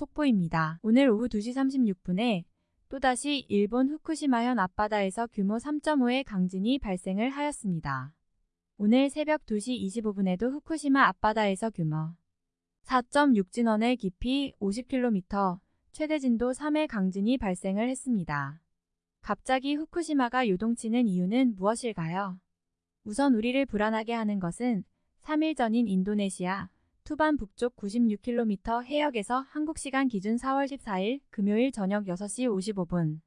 속보입니다. 오늘 오후 2시 36분에 또다시 일본 후쿠시마현 앞바다에서 규모 3.5의 강진이 발생을 하였습니다. 오늘 새벽 2시 25분에도 후쿠시마 앞바다에서 규모 4.6 진원의 깊이 50km, 최대 진도 3의 강진이 발생을 했습니다. 갑자기 후쿠시마가 요동치는 이유는 무엇일까요? 우선 우리를 불안하게 하는 것은 3일 전인 인도네시아 투반 북쪽 96km 해역에서 한국시간 기준 4월 14일 금요일 저녁 6시 55분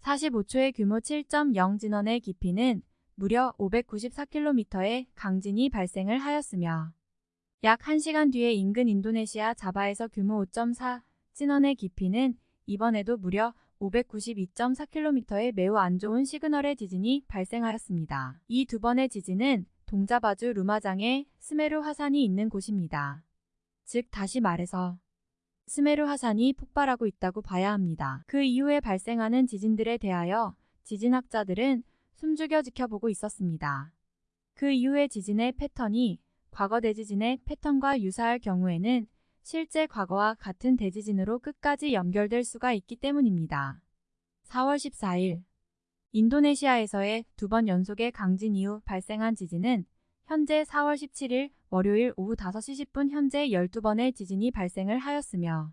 45초의 규모 7.0 진원의 깊이는 무려 594km의 강진이 발생을 하였으며 약 1시간 뒤에 인근 인도네시아 자바에서 규모 5.4 진원의 깊이는 이번에도 무려 592.4km의 매우 안 좋은 시그널의 지진이 발생하였습니다. 이 두 번의 지진은 동자바주 루마장에 스메르 화산이 있는 곳입니다. 즉 다시 말해서 스메르 화산이 폭발하고 있다고 봐야 합니다. 그 이후에 발생하는 지진들에 대하여 지진학자들은 숨죽여 지켜보고 있었습니다. 그 이후의 지진의 패턴이 과거 대지진의 패턴과 유사할 경우에는 실제 과거와 같은 대지진으로 끝까지 연결될 수가 있기 때문입니다. 4월 14일 인도네시아에서의 두 번 연속의 강진 이후 발생한 지진은 현재 4월 17일 월요일 오후 5시 10분 현재 12번의 지진이 발생을 하였으며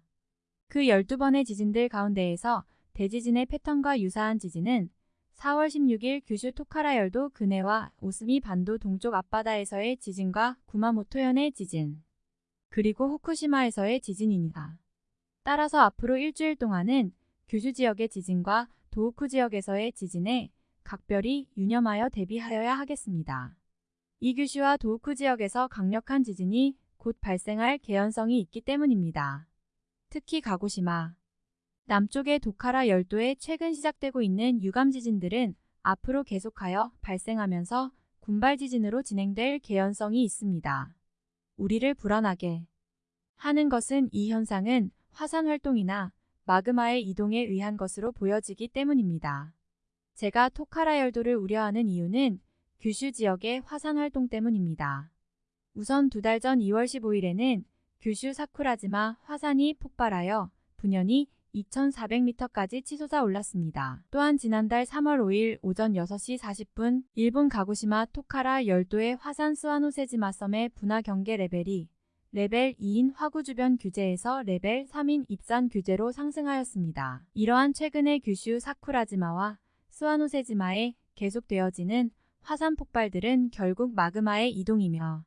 그 12번의 지진들 가운데에서 대지진의 패턴과 유사한 지진은 4월 16일 규슈 토카라열도 근해와 오스미 반도 동쪽 앞바다에서의 지진과 구마모토현의 지진, 그리고 후쿠시마에서의 지진입니다. 따라서 앞으로 일주일 동안은 규슈 지역의 지진과 도우쿠 지역에서의 지진에 각별히 유념하여 대비하여야 하겠습니다. 이 규슈와 도우쿠 지역에서 강력한 지진이 곧 발생할 개연성이 있기 때문입니다. 특히 가고시마, 남쪽의 도카라 열도에 최근 시작되고 있는 유감 지진들은 앞으로 계속하여 발생하면서 군발 지진으로 진행될 개연성이 있습니다. 우리를 불안하게 하는 것은 이 현상은 화산 활동이나 마그마의 이동에 의한 것으로 보여지기 때문입니다. 제가 토카라 열도를 우려하는 이유는 규슈 지역의 화산 활동 때문입니다. 우선 두 달 전 2월 15일에는 규슈 사쿠라지마 화산이 폭발하여 분연이 2,400m까지 치솟아 올랐습니다. 또한 지난달 3월 5일 오전 6시 40분 일본 가고시마 토카라 열도의 화산 스와노세지마 섬의 분화 경계 레벨이 레벨 2인 화구 주변 규제에서 레벨 3인 입산 규제로 상승하였습니다. 이러한 최근의 규슈 사쿠라지마와 스와노세지마에 계속되어지는 화산 폭발들은 결국 마그마의 이동이며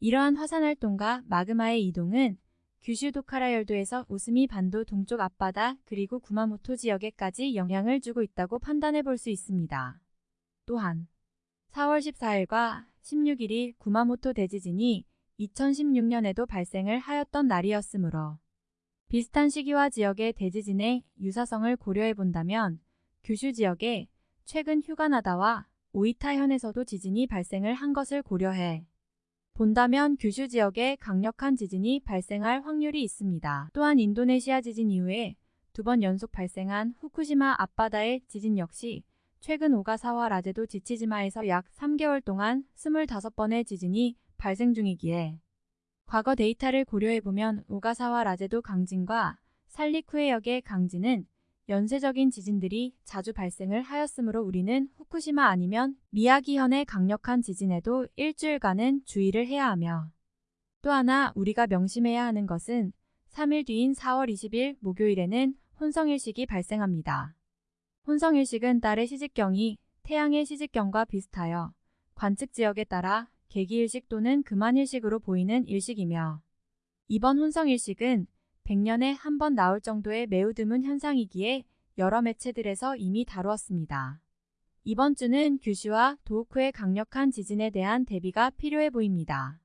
이러한 화산 활동과 마그마의 이동은 규슈 도카라 열도에서 오스미 반도 동쪽 앞바다 그리고 구마모토 지역에까지 영향을 주고 있다고 판단해 볼 수 있습니다. 또한 4월 14일과 16일이 구마모토 대지진이 2016년에도 발생을 하였던 날이었으므로 비슷한 시기와 지역의 대지진의 유사성을 고려해 본다면 규슈 지역에 최근 휴가나다와 오이타현에서도 지진이 발생을 한 것을 고려해 본다면 규슈 지역에 강력한 지진이 발생할 확률이 있습니다. 또한 인도네시아 지진 이후에 두 번 연속 발생한 후쿠시마 앞바다의 지진 역시 최근 오가사와 라제도 지치지마에서 약 3개월 동안 25번의 지진이 발생 중이기에 과거 데이터를 고려해보면 오가사와 라제도 강진과 살리쿠에역의 강진은 연쇄적인 지진들이 자주 발생을 하였으므로 우리는 후쿠시마 아니면 미야기현의 강력한 지진에도 일주일간은 주의를 해야 하며 또 하나 우리가 명심해야 하는 것은 3일 뒤인 4월 20일 목요일에는 혼성일식이 발생합니다. 혼성일식은 달의 시직경이 태양의 시직경과 비슷하여 관측 지역에 따라 개기일식 또는 금한일식으로 보이는 일식이며 이번 혼성일식은 100년에 한 번 나올 정도의 매우 드문 현상이기에 여러 매체들에서 이미 다루었습니다. 이번 주는 규슈와 도우쿠의 강력한 지진에 대한 대비가 필요해 보입니다.